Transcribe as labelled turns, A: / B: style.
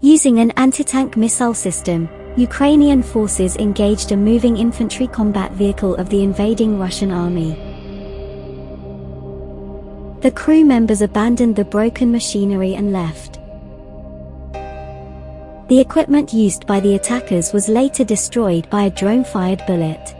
A: Using an anti-tank missile system, Ukrainian forces engaged a moving infantry combat vehicle of the invading Russian army. The crew members abandoned the broken machinery and left. The equipment used by the attackers was later destroyed by a drone-fired bullet.